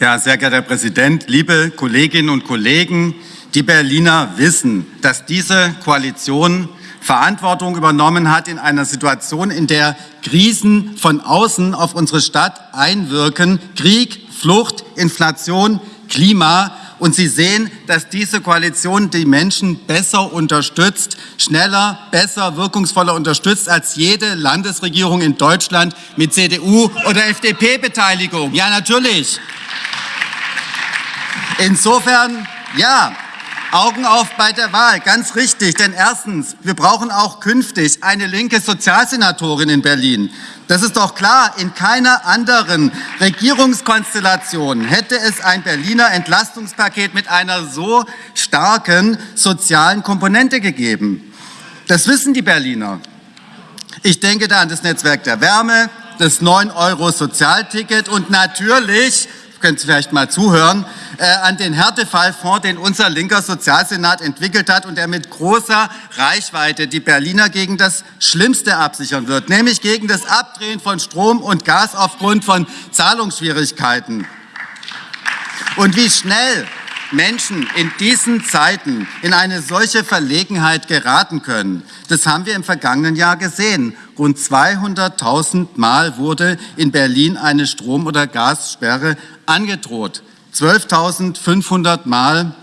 Ja, sehr geehrter Herr Präsident, liebe Kolleginnen und Kollegen, die Berliner wissen, dass diese Koalition Verantwortung übernommen hat in einer Situation, in der Krisen von außen auf unsere Stadt einwirken, Krieg, Flucht, Inflation, Klima. Und Sie sehen, dass diese Koalition die Menschen besser unterstützt, schneller, besser, wirkungsvoller unterstützt als jede Landesregierung in Deutschland mit CDU oder FDP-Beteiligung. Ja, natürlich. Insofern, ja, Augen auf bei der Wahl, ganz richtig. Denn erstens, wir brauchen auch künftig eine linke Sozialsenatorin in Berlin. Das ist doch klar, in keiner anderen Regierungskonstellation hätte es ein Berliner Entlastungspaket mit einer so starken sozialen Komponente gegeben. Das wissen die Berliner. Ich denke da an das Netzwerk der Wärme, das 9-Euro-Sozialticket und natürlich können Sie vielleicht mal zuhören, äh, an den Härtefallfonds, den unser linker Sozialsenat entwickelt hat und der mit großer Reichweite die Berliner gegen das Schlimmste absichern wird, nämlich gegen das Abdrehen von Strom und Gas aufgrund von Zahlungsschwierigkeiten. Und wie schnell Menschen in diesen Zeiten in eine solche Verlegenheit geraten können. Das haben wir im vergangenen Jahr gesehen. Rund 200.000 Mal wurde in Berlin eine Strom- oder Gassperre angedroht. 12.500 Mal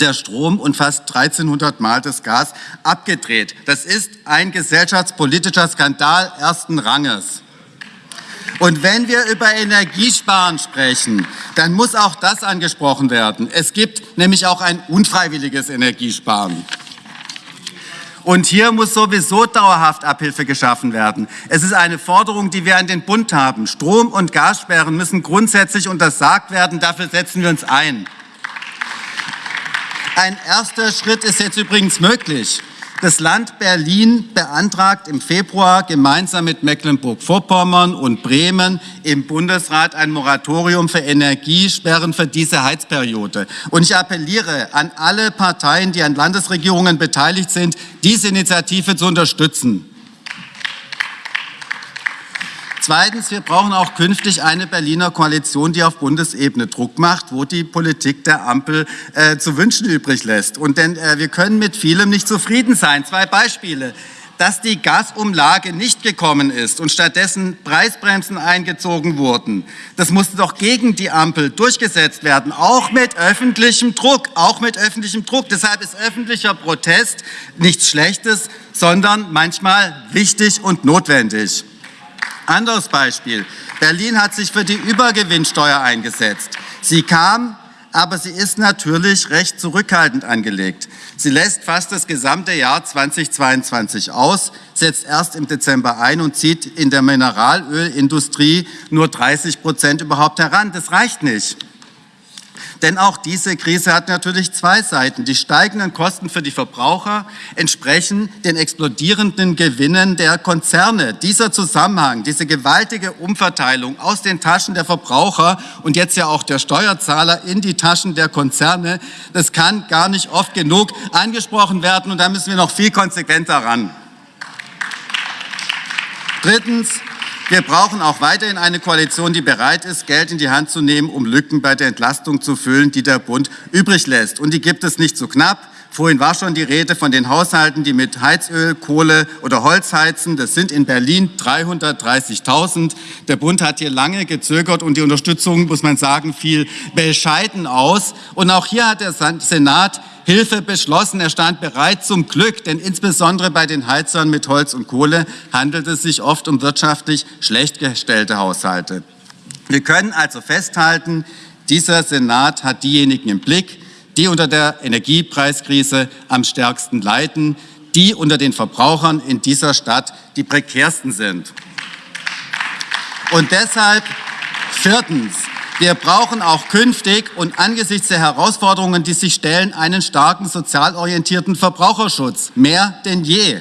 der Strom und fast 1300 Mal das Gas abgedreht. Das ist ein gesellschaftspolitischer Skandal ersten Ranges. Und wenn wir über Energiesparen sprechen, dann muss auch das angesprochen werden. Es gibt nämlich auch ein unfreiwilliges Energiesparen. Und hier muss sowieso dauerhaft Abhilfe geschaffen werden. Es ist eine Forderung, die wir an den Bund haben. Strom- und Gassperren müssen grundsätzlich untersagt werden. Dafür setzen wir uns ein. Ein erster Schritt ist jetzt übrigens möglich. Das Land Berlin beantragt im Februar gemeinsam mit Mecklenburg-Vorpommern und Bremen im Bundesrat ein Moratorium für Energiesperren für diese Heizperiode. Und ich appelliere an alle Parteien, die an Landesregierungen beteiligt sind, diese Initiative zu unterstützen. Zweitens, wir brauchen auch künftig eine Berliner Koalition, die auf Bundesebene Druck macht, wo die Politik der Ampel äh, zu wünschen übrig lässt. Und denn äh, wir können mit vielem nicht zufrieden sein. Zwei Beispiele dass die Gasumlage nicht gekommen ist und stattdessen Preisbremsen eingezogen wurden. Das musste doch gegen die Ampel durchgesetzt werden, auch mit öffentlichem Druck, auch mit öffentlichem Druck. Deshalb ist öffentlicher Protest nichts Schlechtes, sondern manchmal wichtig und notwendig. Anderes Beispiel. Berlin hat sich für die Übergewinnsteuer eingesetzt. Sie kam, aber sie ist natürlich recht zurückhaltend angelegt. Sie lässt fast das gesamte Jahr 2022 aus, setzt erst im Dezember ein und zieht in der Mineralölindustrie nur 30 Prozent überhaupt heran. Das reicht nicht. Denn auch diese Krise hat natürlich zwei Seiten. Die steigenden Kosten für die Verbraucher entsprechen den explodierenden Gewinnen der Konzerne. Dieser Zusammenhang, diese gewaltige Umverteilung aus den Taschen der Verbraucher und jetzt ja auch der Steuerzahler in die Taschen der Konzerne, das kann gar nicht oft genug angesprochen werden und da müssen wir noch viel konsequenter ran. Drittens, wir brauchen auch weiterhin eine Koalition, die bereit ist, Geld in die Hand zu nehmen, um Lücken bei der Entlastung zu füllen, die der Bund übrig lässt. Und die gibt es nicht so knapp. Vorhin war schon die Rede von den Haushalten, die mit Heizöl, Kohle oder Holz heizen. Das sind in Berlin 330.000. Der Bund hat hier lange gezögert und die Unterstützung, muss man sagen, fiel bescheiden aus. Und auch hier hat der Senat Hilfe beschlossen. Er stand bereit zum Glück, denn insbesondere bei den Heizern mit Holz und Kohle handelt es sich oft um wirtschaftlich schlecht gestellte Haushalte. Wir können also festhalten, dieser Senat hat diejenigen im Blick, die unter der Energiepreiskrise am stärksten leiden, die unter den Verbrauchern in dieser Stadt die prekärsten sind. Und deshalb viertens, wir brauchen auch künftig und angesichts der Herausforderungen, die sich stellen, einen starken sozial orientierten Verbraucherschutz, mehr denn je.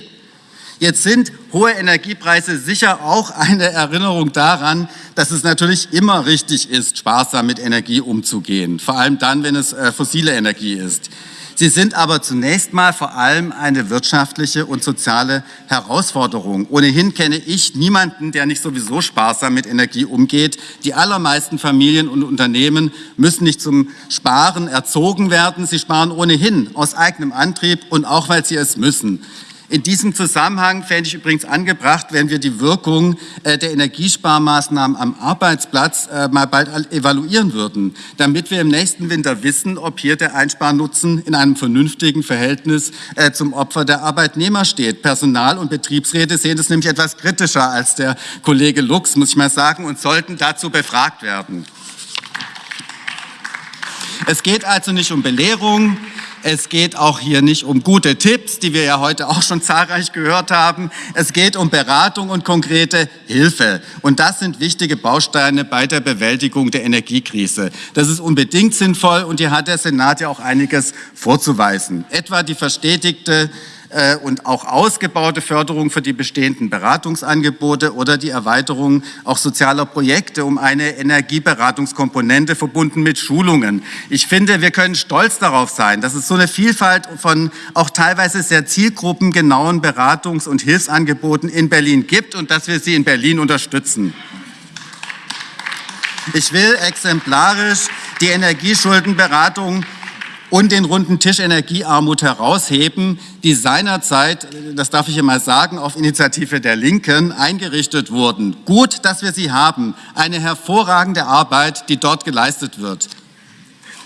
Jetzt sind hohe Energiepreise sicher auch eine Erinnerung daran, dass es natürlich immer richtig ist, sparsam mit Energie umzugehen, vor allem dann, wenn es äh, fossile Energie ist. Sie sind aber zunächst mal vor allem eine wirtschaftliche und soziale Herausforderung. Ohnehin kenne ich niemanden, der nicht sowieso sparsam mit Energie umgeht. Die allermeisten Familien und Unternehmen müssen nicht zum Sparen erzogen werden. Sie sparen ohnehin aus eigenem Antrieb und auch, weil sie es müssen. In diesem Zusammenhang fände ich übrigens angebracht, wenn wir die Wirkung äh, der Energiesparmaßnahmen am Arbeitsplatz äh, mal bald evaluieren würden, damit wir im nächsten Winter wissen, ob hier der Einsparnutzen in einem vernünftigen Verhältnis äh, zum Opfer der Arbeitnehmer steht. Personal- und Betriebsräte sehen das nämlich etwas kritischer als der Kollege Lux, muss ich mal sagen, und sollten dazu befragt werden. Es geht also nicht um Belehrung, es geht auch hier nicht um gute Tipps, die wir ja heute auch schon zahlreich gehört haben. Es geht um Beratung und konkrete Hilfe. Und das sind wichtige Bausteine bei der Bewältigung der Energiekrise. Das ist unbedingt sinnvoll und hier hat der Senat ja auch einiges vorzuweisen. Etwa die verstetigte äh, und auch ausgebaute Förderung für die bestehenden Beratungsangebote oder die Erweiterung auch sozialer Projekte um eine Energieberatungskomponente verbunden mit Schulungen. Ich finde, wir können stolz darauf sein, dass es so eine Vielfalt von auch teilweise sehr zielgruppengenauen Beratungs- und Hilfsangeboten in Berlin gibt und dass wir sie in Berlin unterstützen. Ich will exemplarisch die Energieschuldenberatung und den runden Tisch Energiearmut herausheben, die seinerzeit, das darf ich mal sagen, auf Initiative der Linken eingerichtet wurden. Gut, dass wir sie haben. Eine hervorragende Arbeit, die dort geleistet wird.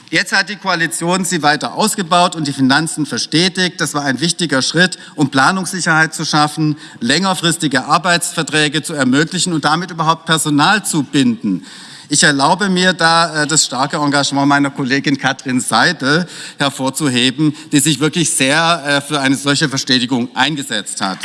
Jetzt hat die Koalition sie weiter ausgebaut und die Finanzen verstetigt. Das war ein wichtiger Schritt, um Planungssicherheit zu schaffen, längerfristige Arbeitsverträge zu ermöglichen und damit überhaupt Personal zu binden. Ich erlaube mir da äh, das starke Engagement meiner Kollegin Katrin Seidel hervorzuheben, die sich wirklich sehr äh, für eine solche Verstetigung eingesetzt hat.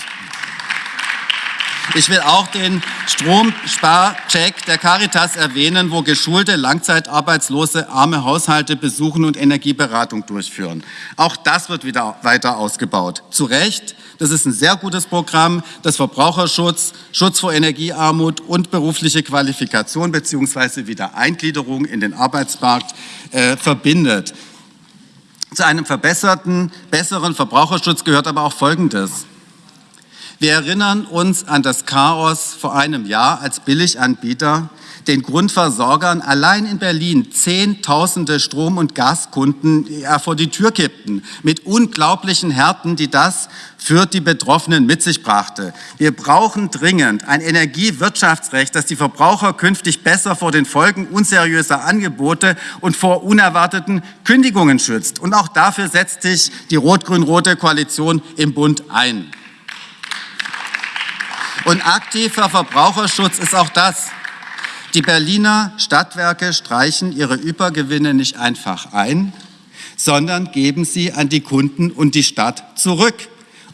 Ich will auch den Stromsparcheck der Caritas erwähnen, wo geschulte, langzeitarbeitslose, arme Haushalte besuchen und Energieberatung durchführen. Auch das wird wieder weiter ausgebaut. Zu Recht, das ist ein sehr gutes Programm, das Verbraucherschutz, Schutz vor Energiearmut und berufliche Qualifikation bzw. Wiedereingliederung in den Arbeitsmarkt äh, verbindet. Zu einem verbesserten, besseren Verbraucherschutz gehört aber auch Folgendes. Wir erinnern uns an das Chaos vor einem Jahr, als Billiganbieter den Grundversorgern allein in Berlin Zehntausende Strom- und Gaskunden vor die Tür kippten, mit unglaublichen Härten, die das für die Betroffenen mit sich brachte. Wir brauchen dringend ein Energiewirtschaftsrecht, das die Verbraucher künftig besser vor den Folgen unseriöser Angebote und vor unerwarteten Kündigungen schützt. Und auch dafür setzt sich die rot-grün-rote Koalition im Bund ein. Und aktiver Verbraucherschutz ist auch das. Die Berliner Stadtwerke streichen ihre Übergewinne nicht einfach ein, sondern geben sie an die Kunden und die Stadt zurück,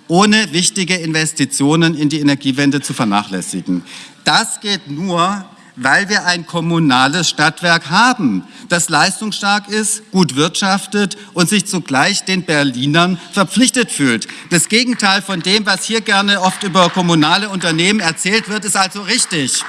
ohne wichtige Investitionen in die Energiewende zu vernachlässigen. Das geht nur, weil wir ein kommunales Stadtwerk haben, das leistungsstark ist, gut wirtschaftet und sich zugleich den Berlinern verpflichtet fühlt. Das Gegenteil von dem, was hier gerne oft über kommunale Unternehmen erzählt wird, ist also richtig.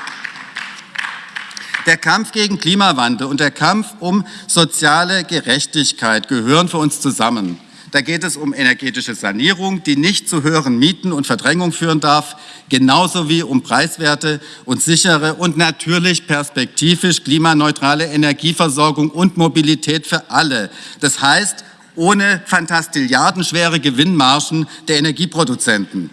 Der Kampf gegen Klimawandel und der Kampf um soziale Gerechtigkeit gehören für uns zusammen. Da geht es um energetische Sanierung, die nicht zu höheren Mieten und Verdrängung führen darf, genauso wie um preiswerte und sichere und natürlich perspektivisch klimaneutrale Energieversorgung und Mobilität für alle. Das heißt, ohne fantastilliardenschwere Gewinnmargen der Energieproduzenten.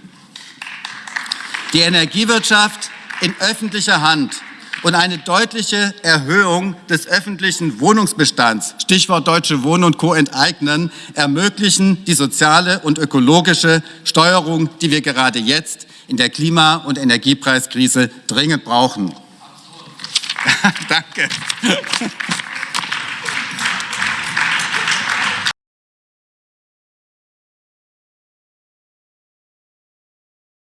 Die Energiewirtschaft in öffentlicher Hand und eine deutliche Erhöhung des öffentlichen Wohnungsbestands, Stichwort Deutsche Wohnen und Co. enteignen, ermöglichen die soziale und ökologische Steuerung, die wir gerade jetzt in der Klima- und Energiepreiskrise dringend brauchen. Danke.